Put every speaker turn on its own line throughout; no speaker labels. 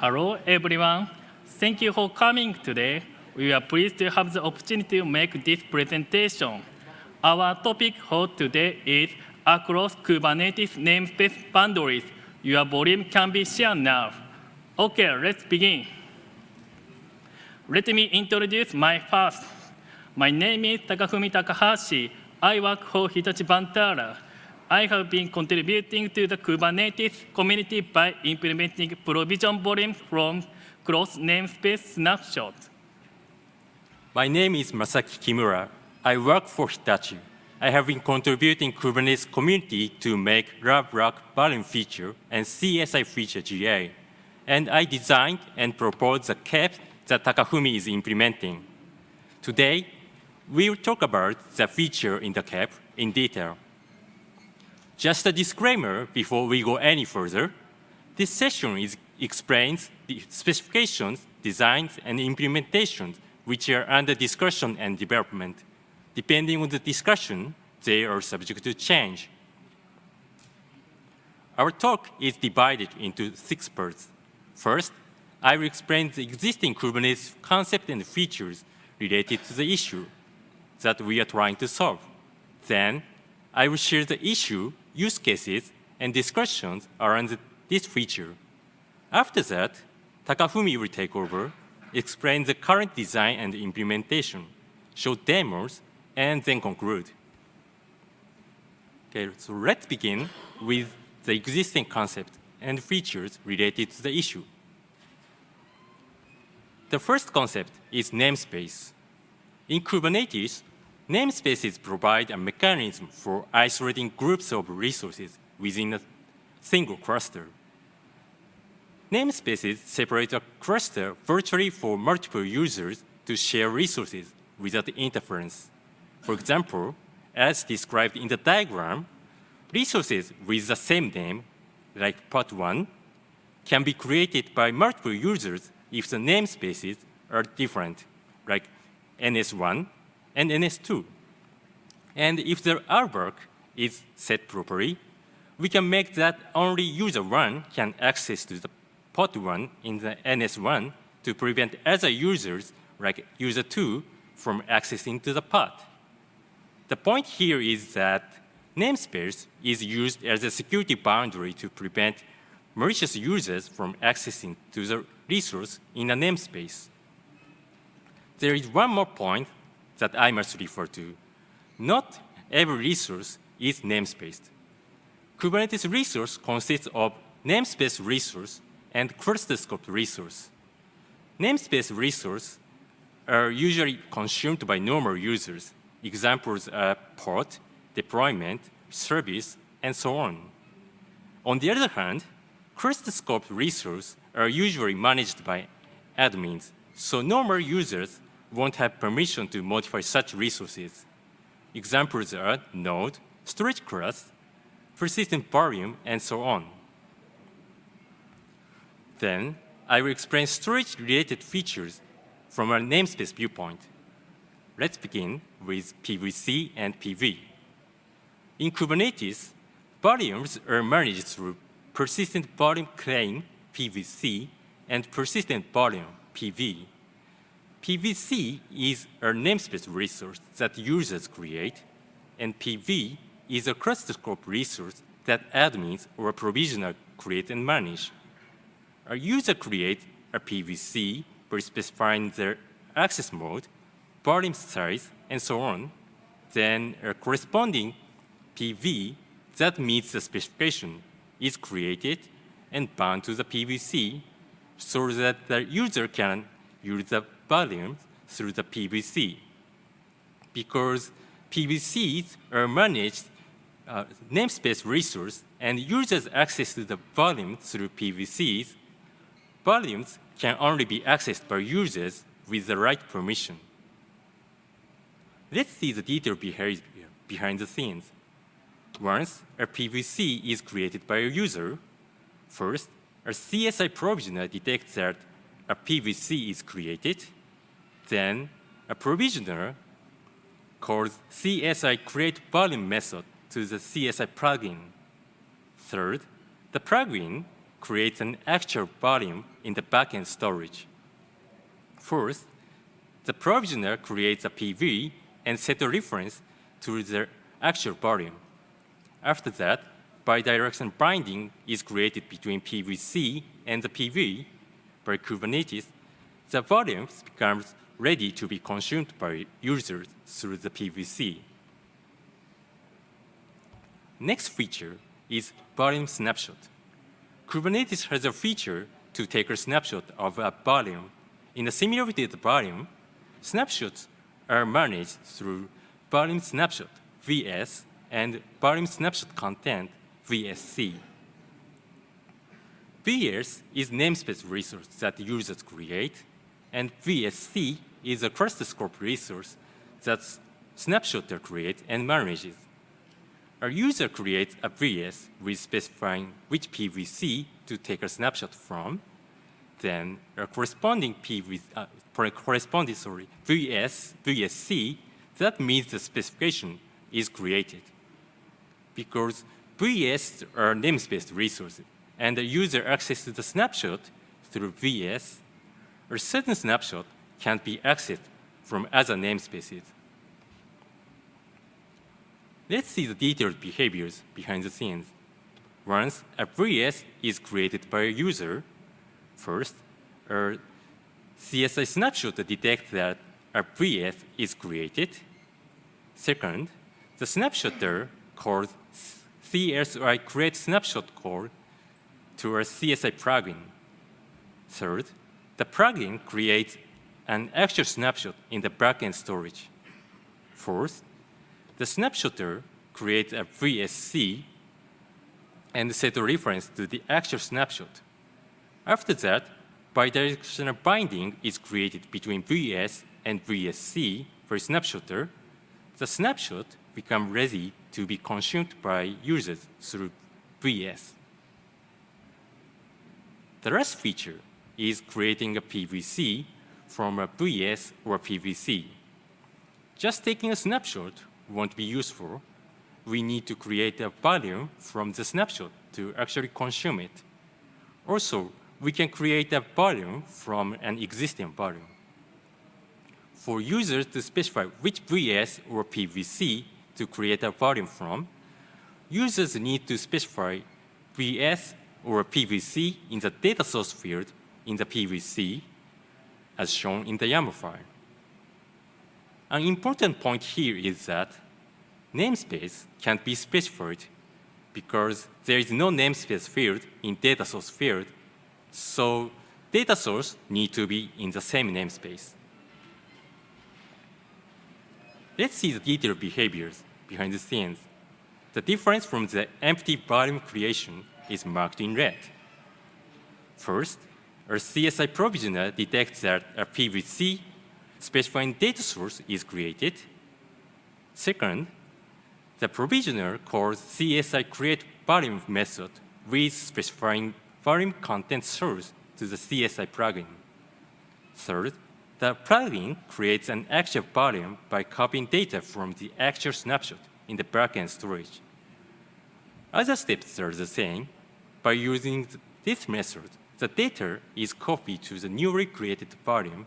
Hello, everyone. Thank you for coming today. We are pleased to have the opportunity to make this presentation. Our topic for today is across Kubernetes namespace boundaries. Your volume can be shared now. OK, let's begin. Let me introduce my first. My name is Takafumi Takahashi. I work for Hitachi Vantara. I have been contributing to the Kubernetes community by implementing provision volumes from cross namespace snapshots.
My name is Masaki Kimura. I work for Hitachi. I have been contributing Kubernetes community to make raw block volume feature and CSI feature GA. And I designed and proposed the KEP that Takafumi is implementing. Today, we will talk about the feature in the KEP in detail. Just a disclaimer before we go any further. This session is, explains the specifications, designs, and implementations which are under discussion and development. Depending on the discussion, they are subject to change. Our talk is divided into six parts. First, I will explain the existing Kubernetes concept and features related to the issue that we are trying to solve. Then, I will share the issue use cases, and discussions around this feature. After that, Takafumi will take over, explain the current design and implementation, show demos, and then conclude. Okay, so let's begin with the existing concept and features related to the issue. The first concept is namespace. In Kubernetes, Namespaces provide a mechanism for isolating groups of resources within a single cluster. Namespaces separate a cluster virtually for multiple users to share resources without interference. For example, as described in the diagram, resources with the same name, like pod 1, can be created by multiple users if the namespaces are different, like NS1 and NS2. And if the RBAC is set properly, we can make that only user 1 can access to the pod 1 in the NS1 to prevent other users, like user 2, from accessing to the pod. The point here is that namespace is used as a security boundary to prevent malicious users from accessing to the resource in a namespace. There is one more point that I must refer to. Not every resource is namespaced. Kubernetes resource consists of namespace resource and cluster scope resource. Namespace resource are usually consumed by normal users. Examples are pod, deployment, service, and so on. On the other hand, cluster scope resources are usually managed by admins, so normal users won't have permission to modify such resources. Examples are node, storage class, persistent volume, and so on. Then, I will explain storage-related features from a namespace viewpoint. Let's begin with PVC and PV. In Kubernetes, volumes are managed through persistent volume claim, PVC, and persistent volume, PV. PVC is a namespace resource that users create, and PV is a cluster scope resource that admins or provisioner create and manage. A user creates a PVC by specifying their access mode, volume size, and so on. Then a corresponding PV that meets the specification is created and bound to the PVC so that the user can use the volumes through the PVC. Because PVCs are managed uh, namespace resource and users access to the volume through PVCs, volumes can only be accessed by users with the right permission. Let's see the behavior behind the scenes. Once a PVC is created by a user, first, a CSI provisioner detects that a PVC is created then a provisioner calls CSI create volume method to the CSI plugin. Third, the plugin creates an actual volume in the backend storage. Fourth, the provisioner creates a PV and set a reference to the actual volume. After that, bidirectional binding is created between PVC and the PV. By Kubernetes, the volumes becomes ready to be consumed by users through the PVC. Next feature is volume snapshot. Kubernetes has a feature to take a snapshot of a volume. In a simulated volume, snapshots are managed through volume snapshot, VS, and volume snapshot content, VSC. VS is namespace resource that users create, and VSC is a cluster scope resource that snapshotter creates and manages. A user creates a VS with specifying which PVC to take a snapshot from. Then a corresponding PV, uh, corresponding sorry, VS, VSC that means the specification is created. Because VS are namespace resources, and the user accesses the snapshot through VS, a certain snapshot can be accessed from other namespaces. Let's see the detailed behaviors behind the scenes. Once a VS is created by a user, first, a CSI snapshot detects that a VS is created. Second, the snapshotter calls CSI create snapshot call to a CSI plugin. Third, the plugin creates an actual snapshot in the backend storage. Fourth, the snapshotter creates a VSC and set a reference to the actual snapshot. After that, bidirectional binding is created between VS and VSC for snapshotter. The snapshot becomes ready to be consumed by users through VS. The last feature is creating a PVC from a VS or PVC. Just taking a snapshot won't be useful. We need to create a volume from the snapshot to actually consume it. Also, we can create a volume from an existing volume. For users to specify which VS or PVC to create a volume from, users need to specify VS or PVC in the data source field in the PVC, as shown in the YAML file. An important point here is that namespace can't be specified because there is no namespace field in data source field, so data source need to be in the same namespace. Let's see the detailed behaviors behind the scenes. The difference from the empty volume creation is marked in red. First, our CSI provisioner detects that a PVC specifying data source is created. Second, the provisioner calls CSI create volume method with specifying volume content source to the CSI plugin. Third, the plugin creates an actual volume by copying data from the actual snapshot in the backend storage. Other steps are the same. By using this method, the data is copied to the newly created volume,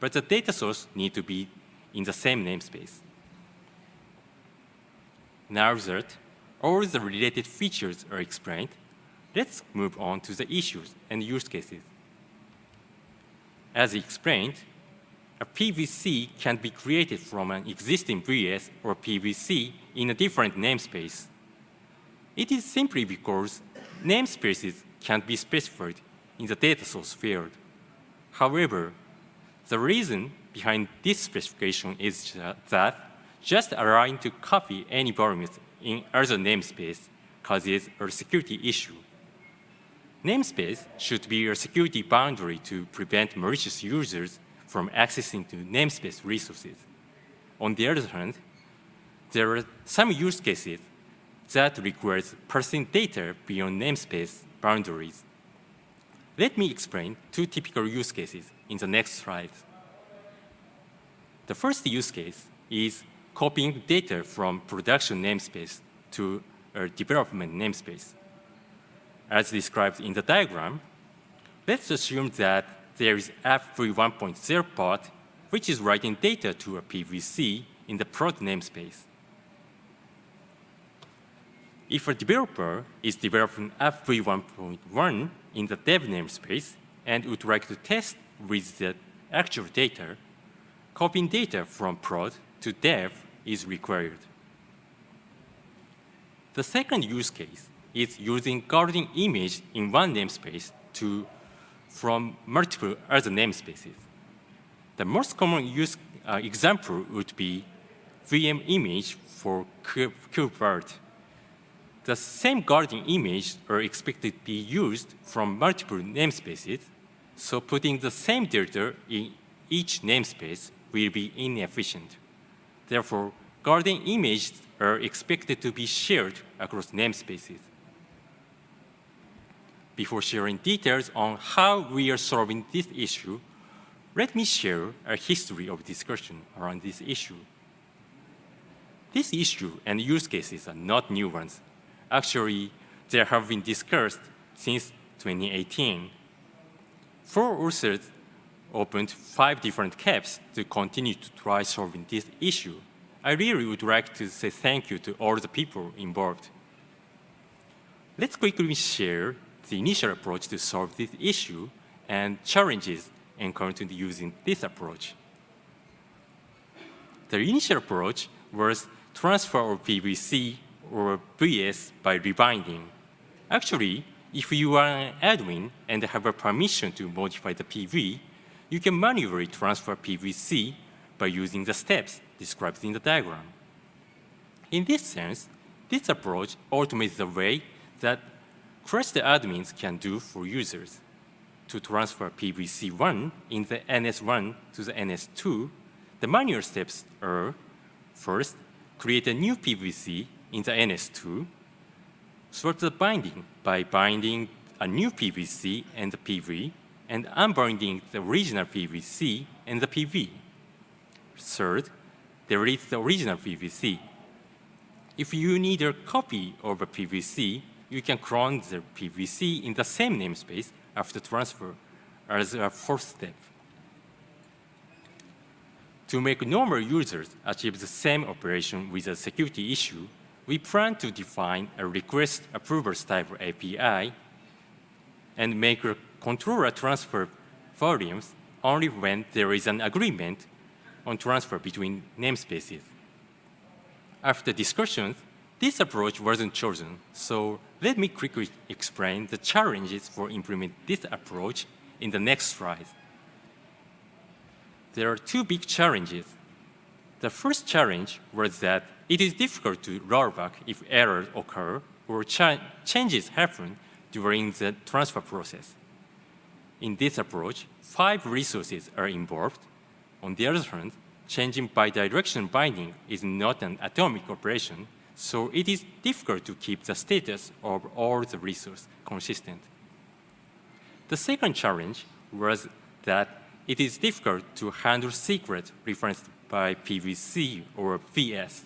but the data source need to be in the same namespace. Now that all the related features are explained, let's move on to the issues and use cases. As explained, a PVC can be created from an existing VS or PVC in a different namespace. It is simply because namespaces can be specified in the data source field. However, the reason behind this specification is that just allowing to copy any volumes in other namespace causes a security issue. Namespace should be a security boundary to prevent malicious users from accessing to namespace resources. On the other hand, there are some use cases that requires parsing data beyond namespace boundaries. Let me explain two typical use cases in the next slide. The first use case is copying data from production namespace to a development namespace. as described in the diagram, let's assume that there is F3 1.0 pod, which is writing data to a PVC in the prod namespace. If a developer is developing F3 1.1 in the dev namespace and would like to test with the actual data, copying data from prod to dev is required. The second use case is using golden image in one namespace to from multiple other namespaces. The most common use uh, example would be VM image for KubeVirt. The same golden image are expected to be used from multiple namespaces, so putting the same data in each namespace will be inefficient. Therefore, golden images are expected to be shared across namespaces. Before sharing details on how we are solving this issue, let me share a history of discussion around this issue. This issue and use cases are not new ones. Actually, they have been discussed since 2018. Four authors opened five different KEPs to continue to try solving this issue. I really would like to say thank you to all the people involved. Let's quickly share the initial approach to solve this issue and challenges encountered using this approach. The initial approach was transfer of PVC or VS by rebinding. Actually, if you are an admin and have a permission to modify the PV, you can manually transfer PVC by using the steps described in the diagram. In this sense, this approach automates the way that cluster admins can do for users. To transfer PVC1 in the NS1 to the NS2, the manual steps are, first, create a new PVC in the NS2, swap the binding by binding a new PVC and the PV, and unbinding the original PVC and the PV. Third, delete the original PVC. If you need a copy of a PVC, you can clone the PVC in the same namespace after transfer as a fourth step. To make normal users achieve the same operation with a security issue, we plan to define a request approval style API and make a controller transfer volumes only when there is an agreement on transfer between namespaces. After discussions, this approach wasn't chosen, so let me quickly explain the challenges for implementing this approach in the next slide. There are two big challenges. The first challenge was that it is difficult to roll back if errors occur or cha changes happen during the transfer process. In this approach, five resources are involved. On the other hand, changing bidirectional binding is not an atomic operation, so it is difficult to keep the status of all the resources consistent. The second challenge was that it is difficult to handle secret referenced by PVC or VS.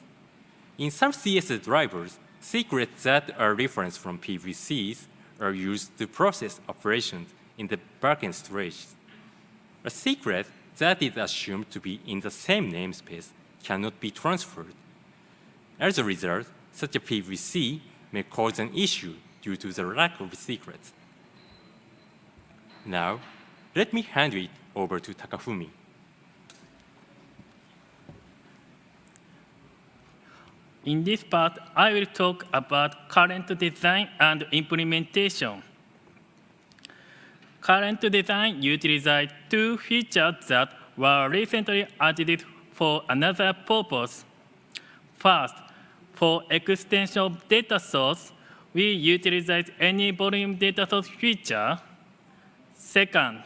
In some CSI drivers, secrets that are referenced from PVCs are used to process operations in the backend storage. A secret that is assumed to be in the same namespace cannot be transferred as a result, such a PVC may cause an issue due to the lack of secrets. Now, let me hand it over to Takafumi.
In this part, I will talk about current design and implementation. Current design utilizes two features that were recently added for another purpose. First, for extension of data source, we utilize any volume data source feature. Second,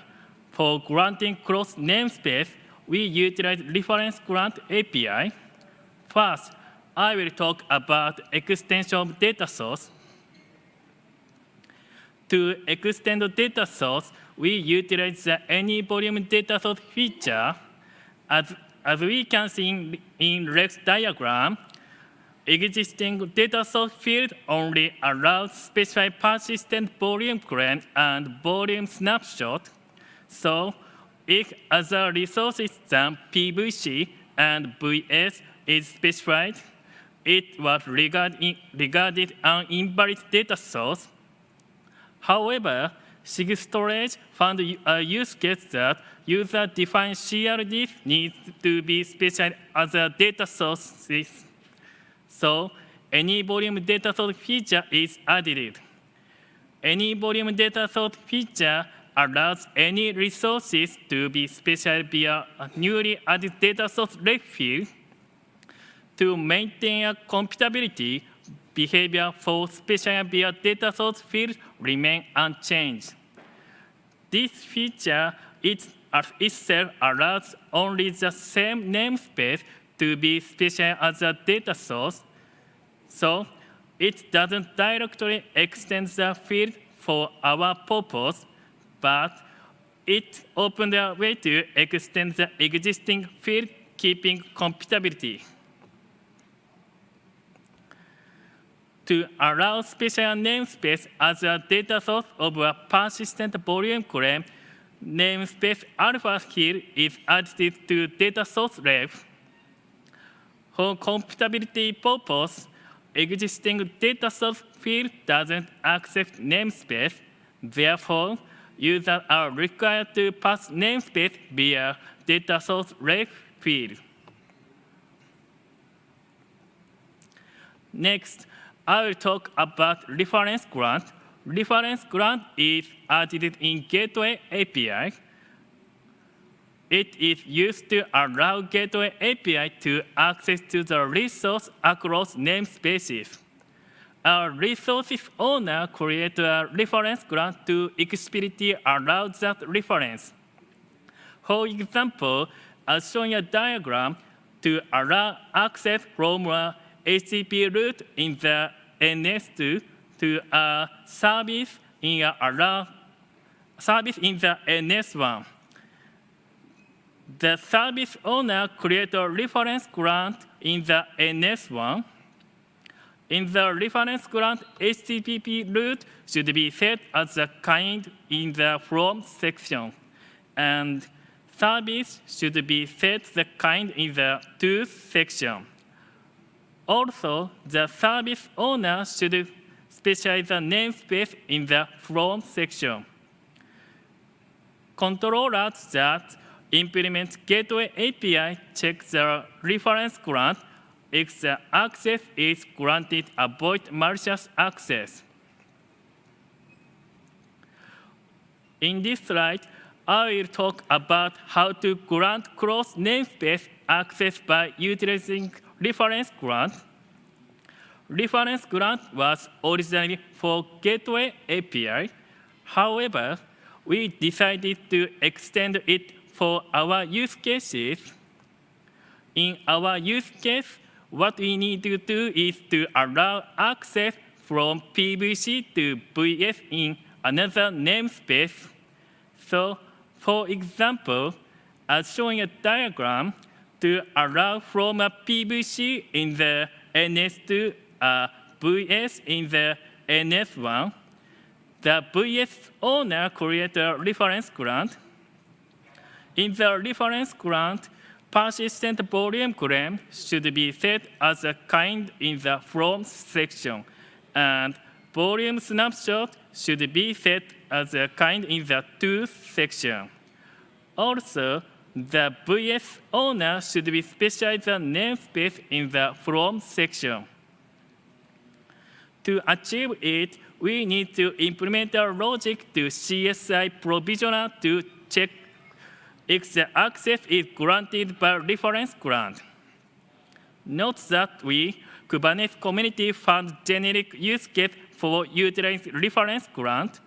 for granting cross namespace, we utilize reference grant API. First, I will talk about extension of data source. To extend the data source, we utilize the any volume data source feature. As, as we can see in, in Rex diagram, existing data source field only allows specified persistent volume claim and volume snapshot. So if other resources than PVC and VS is specified, it was regarded, regarded an invalid data source. However, SIG storage found a use case that user-defined CRDs need to be specified as a data sources. So any volume data source feature is added. Any volume data source feature allows any resources to be specified via a newly added data source ref field to maintain a compatibility behavior for special via data source fields remain unchanged. This feature it, itself allows only the same namespace to be special as a data source, so it doesn't directly extend the field for our purpose, but it opens a way to extend the existing field keeping compatibility. To allow special namespace as a data source of a persistent volume claim, namespace alpha here is added to data source ref. For compatibility purpose, existing data source field doesn't accept namespace. Therefore, users are required to pass namespace via data source ref field. Next, I will talk about reference grant. Reference grant is added in Gateway API. It is used to allow Gateway API to access to the resource across namespaces. A resources owner creates a reference grant to explicitly allow that reference. For example, as shown in a diagram, to allow access from a HTTP route in the NS2 to a service in a service in the NS1. Uh, the service owner creates a reference grant in the uh, NS1. In the reference grant, HTTP route should be set as a kind in the from section, and service should be set the kind in the to section. Also, the service owner should specify the namespace in the from section. Controllers that implement Gateway API check the reference grant if the access is granted avoid malicious access. In this slide, I will talk about how to grant cross namespace access by utilizing reference grant. Reference grant was originally for Gateway API. However, we decided to extend it for our use cases. In our use case, what we need to do is to allow access from PVC to VS in another namespace. So, for example, as shown in a diagram, to allow from a PVC in the NS2 a VS in the NS1. The VS owner creates a reference grant. In the reference grant, persistent volume claim should be set as a kind in the from section, and volume snapshot should be set as a kind in the to section. Also, the VS owner should be specified the namespace in the from section. To achieve it, we need to implement a logic to CSI provisioner to check if the access is granted by reference grant. Note that we, Kubernetes community, found generic use case for utilizing reference grant.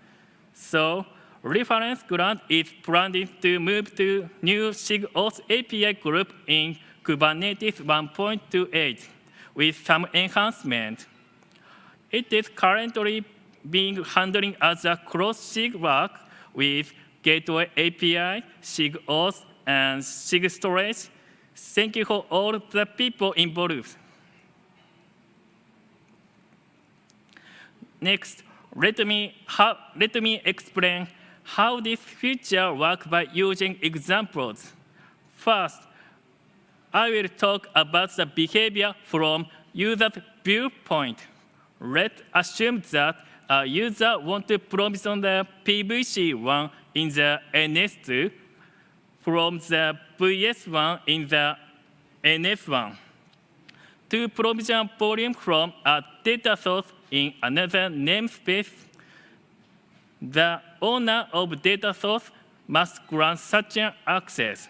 So reference grant is planned to move to new SIG-Auth API group in Kubernetes 1.28 with some enhancement. It is currently being handling as a cross-SIG work with Gateway API, SIG-Auth, and SIG storage. Thank you for all the people involved. Next, let me, let me explain how this feature works by using examples. First, I will talk about the behavior from user's viewpoint. Let's assume that a user wants to provision the PVC1 in the NS2 from the VS1 in the NS1 to provision volume from a data source in another namespace, the owner of data source must grant such an access.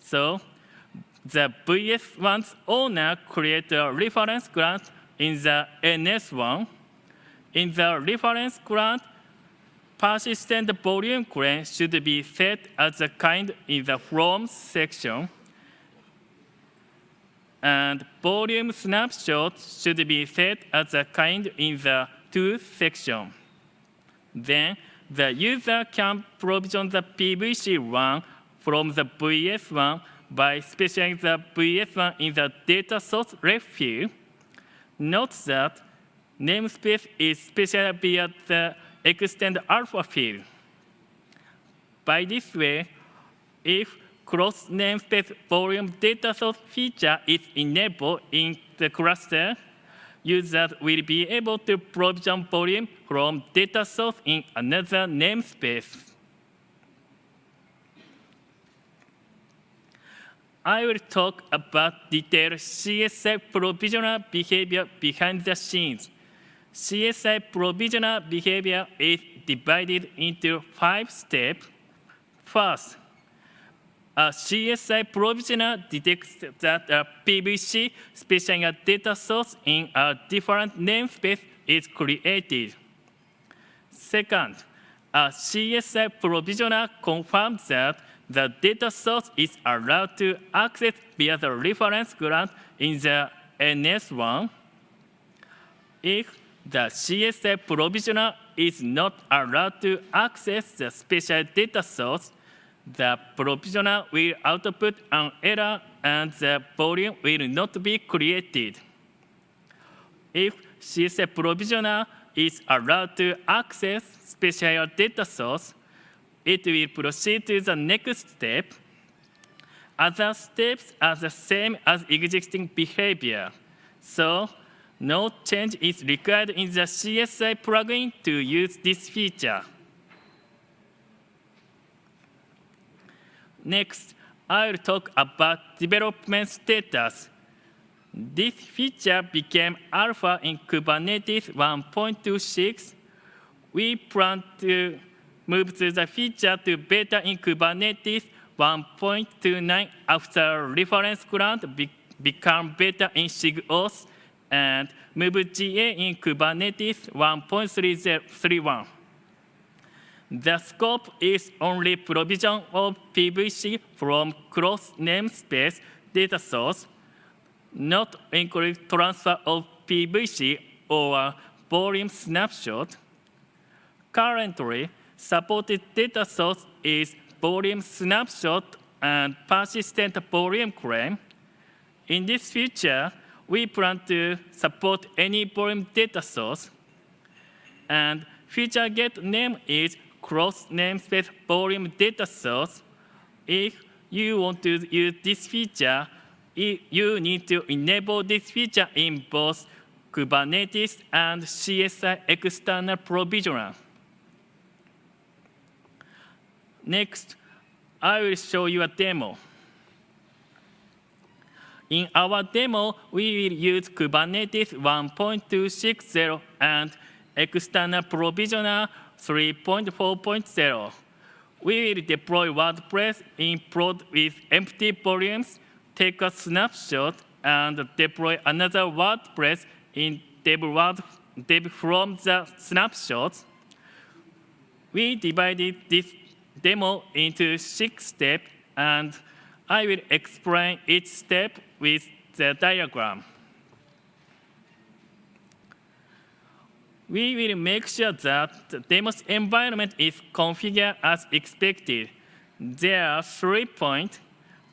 So the VS1's owner creates a reference grant in the NS1. In the reference grant, persistent volume claim should be set as a kind in the from section and volume snapshot should be set as a kind in the to section. Then the user can provision the PVC1 from the VS1 by specifying the VS1 in the data source ref field. Note that namespace is specified via the extend alpha field. By this way, if cross namespace volume data source feature is enabled in the cluster, users will be able to provision volume from data source in another namespace. I will talk about detailed CSI provisioner behavior behind the scenes. CSI provisioner behavior is divided into five steps. First, Uh, a CSI provisioner detects that uh, a PVC specifying a data source in a different namespace is created. Second, uh, a CSI provisioner confirms that the data source is allowed to access via the reference grant in the NS1. If the CSI provisioner is not allowed to access the special data source, the provisioner will output an error and the volume will not be created. If CSI provisioner is allowed to access special data source, it will proceed to the next step. Other steps are the same as existing behavior. So no change is required in the CSI plugin to use this feature. Next, I will talk about development status. This feature became alpha in Kubernetes 1.26. We plan to move to the feature to beta in Kubernetes 1.29 after reference grant be become beta in SIGAUTH and move GA in Kubernetes 1.31. The scope is only provision of PVC from cross namespace data source, not include transfer of PVC or volume snapshot. Currently, supported data source is volume snapshot and persistent volume claim. In this feature, we plan to support any volume data source. And feature gate name is cross namespace volume data source. If you want to use this feature, you need to enable this feature in both Kubernetes and CSI external provisioner. Next, I will show you a demo. In our demo, we will use Kubernetes 1.260 and external provisioner 3.4.0. We will deploy WordPress in prod with empty volumes, take a snapshot, and deploy another WordPress in dev, word, dev from the snapshot. We divided this demo into six steps, and I will explain each step with the diagram. We will make sure that the demo's environment is configured as expected. There are three points.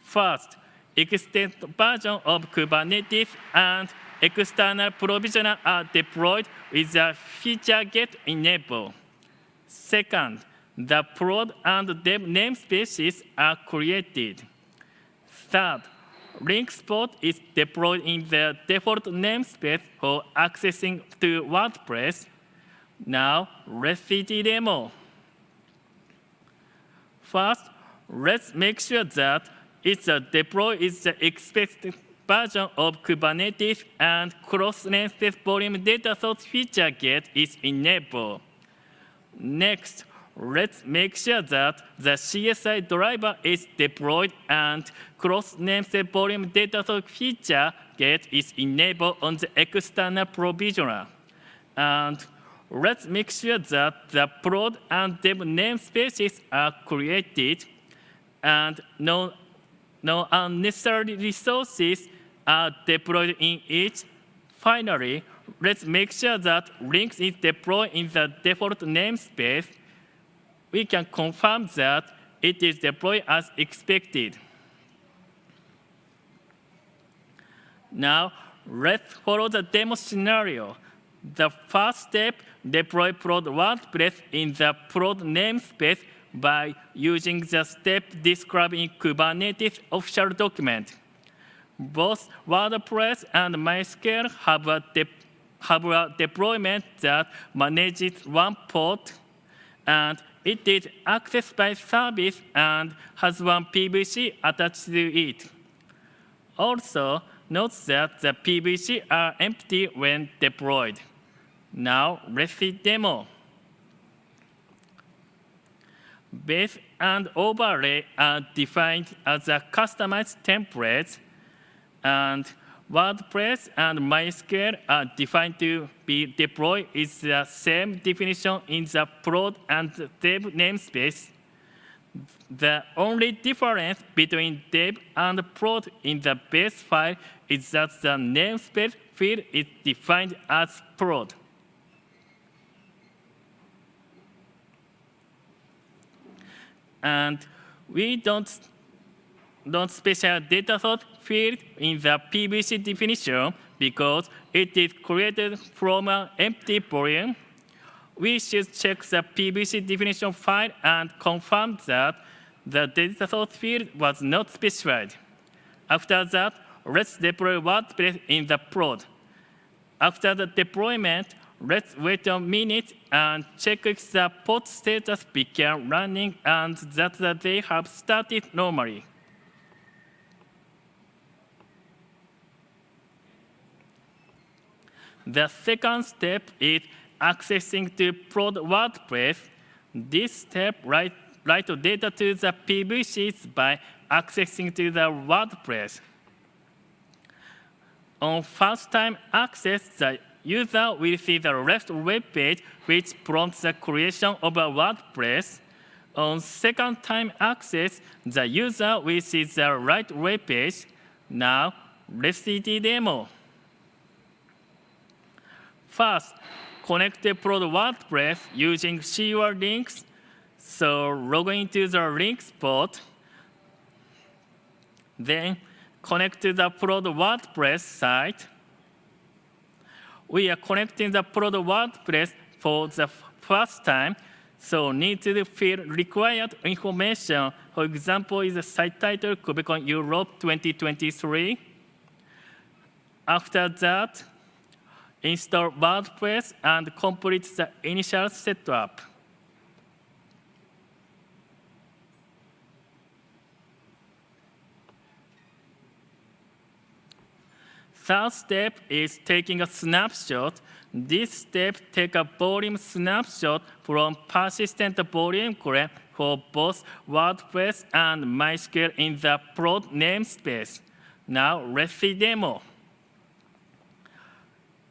First, extended version of Kubernetes and external provisioner are deployed with the feature gate enabled. Second, the prod and dev namespaces are created. Third, link spot is deployed in the default namespace for accessing to WordPress. Now, let's see the demo. First, let's make sure that it's a deploy is the expected version of Kubernetes and cross-namespace volume data source feature gate is enabled. Next, let's make sure that the CSI driver is deployed and cross-namespace volume data source feature gate is enabled on the external provisioner. And let's make sure that the prod and dev namespaces are created and no, no unnecessary resources are deployed in each. Finally, let's make sure that links is deployed in the default namespace. We can confirm that it is deployed as expected. Now, let's follow the demo scenario. The first step, deploy prod WordPress in the prod namespace by using the step described in Kubernetes official document. Both WordPress and MySQL have a, have a deployment that manages one port, and it is accessed by service and has one PVC attached to it. Also, note that the PVC are empty when deployed. Now, let's see demo. Base and overlay are defined as a customized template, and WordPress and MySQL are defined to be deployed is the same definition in the prod and dev namespace. The only difference between dev and prod in the base file is that the namespace field is defined as prod. And we don't not special data source field in the PVC definition because it is created from an empty volume. We should check the PVC definition file and confirm that the data source field was not specified. After that, let's deploy WordPress in the prod. After the deployment, let's wait a minute and check if the pod status began running and that they have started normally. The second step is accessing to prod WordPress. This step write, write data to the PVCs by accessing to the WordPress. On first time access, the user will see the left web page, which prompts the creation of a WordPress. On second time access, the user will see the right web page. Now, let's see the demo. First, connect the prod WordPress using secure links. So log into the link spot. Then connect to the prod WordPress site. We are connecting the prod WordPress for the first time, so need to fill required information. For example, is the site title KubeCon Europe 2023. After that, install WordPress and complete the initial setup. Third step is taking a snapshot. This step takes a volume snapshot from persistent volume graph for both WordPress and MySQL in the prod namespace. Now let's see demo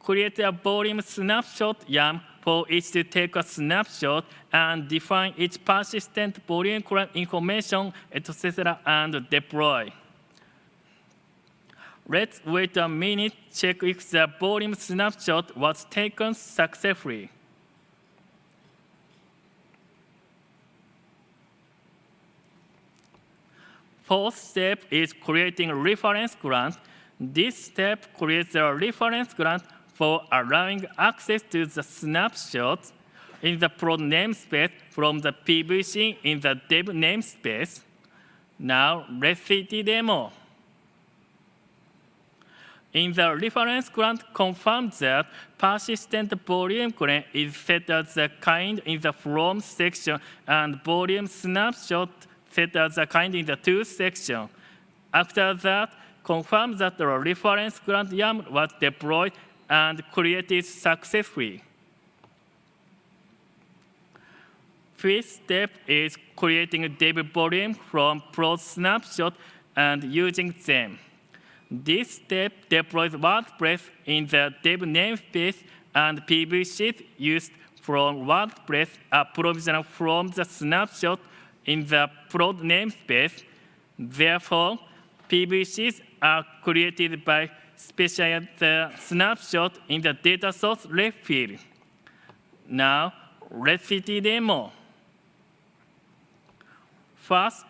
create a volume snapshot YAML for each to take a snapshot and define each persistent volume information, etc., and deploy. Let's wait a minute, check if the volume snapshot was taken successfully. Fourth step is creating reference grant This step creates a reference grant for allowing access to the snapshots in the prod namespace from the PVC in the dev namespace. Now, let's see the demo. In the reference grant confirms that persistent volume claim is set as the kind in the from section and volume snapshot set as the kind in the to section. After that, confirm that the reference grant YAML was deployed and created successfully. Fifth step is creating dev volume from prod snapshot and using them. This step deploys WordPress in the dev namespace and PVCs used from WordPress are provisioned from the snapshot in the prod namespace. Therefore, PVCs are created by specifying the snapshot in the data source ref field. Now, let's see the demo. First,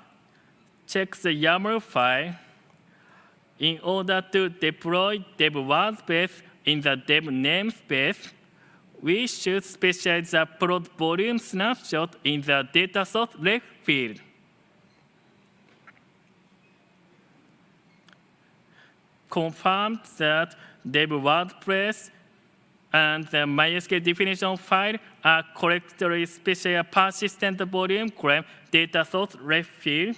check the YAML file in order to deploy dev WordPress in the dev namespace, we should specify the prod volume snapshot in the data source ref field. Confirm that dev WordPress and the MySQL definition file are correctly specified persistent volume claim data source ref field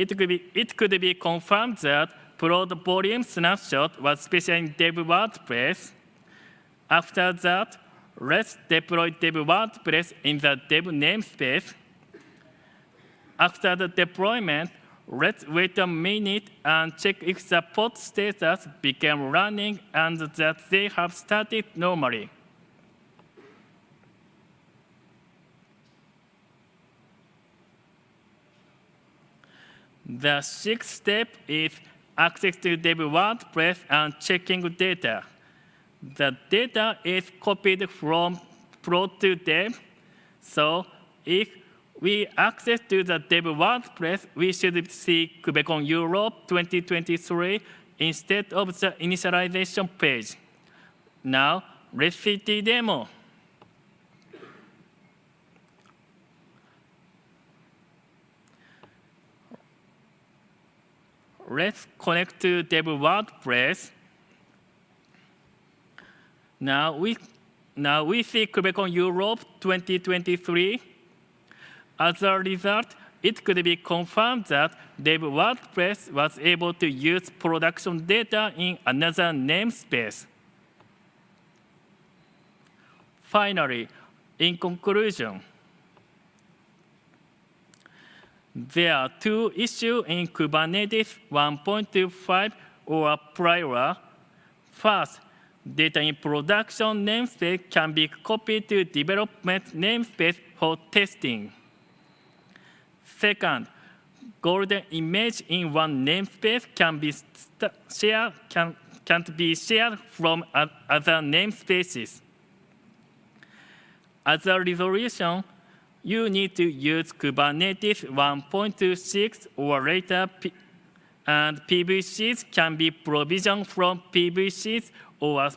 it could be, it could be confirmed that prod volume snapshot was special in dev WordPress. After that, let's deploy dev WordPress in the dev namespace. After the deployment, let's wait a minute and check if the pod status became running and that they have started normally. The sixth step is access to dev WordPress and checking data. The data is copied from prod to dev. So if we access to the dev WordPress, we should see KubeCon Europe 2023 instead of the initialization page. Now, let's see the demo. let's connect to dev WordPress. Now we, now we see KubeCon Europe 2023. As a result, it could be confirmed that dev WordPress was able to use production data in another namespace. Finally, in conclusion, There are two issues in Kubernetes 1.25 or prior. First, data in production namespace can be copied to development namespace for testing. Second, golden image in one namespace can be shared can can't be shared from other namespaces. As a resolution, you need to use Kubernetes 1.26 or later, and PVCs can be provisioned from PVCs or a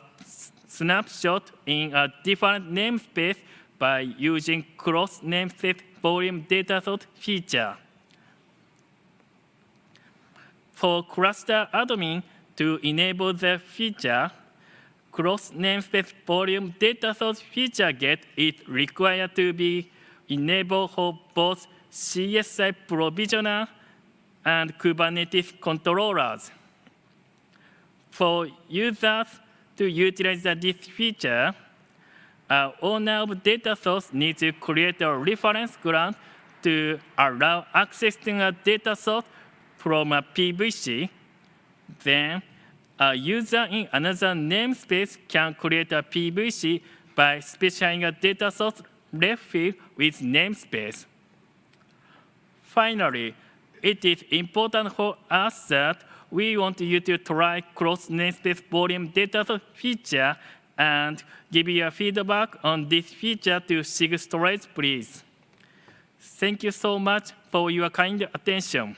snapshot in a different namespace by using cross-namespace volume data source feature. For cluster admin to enable the feature, cross namespace volume data source feature gate is required to be enabled for both CSI provisioner and Kubernetes controllers. For users to utilize this feature, Uh, an owner of data source needs to create a reference grant to allow accessing a data source from a PVC. Then, a user in another namespace can create a PVC by specifying a data source ref field with namespace. Finally, it is important for us that we want you to try cross namespace volume data feature and give your feedback on this feature to SIG Storage, please. Thank you so much for your kind attention.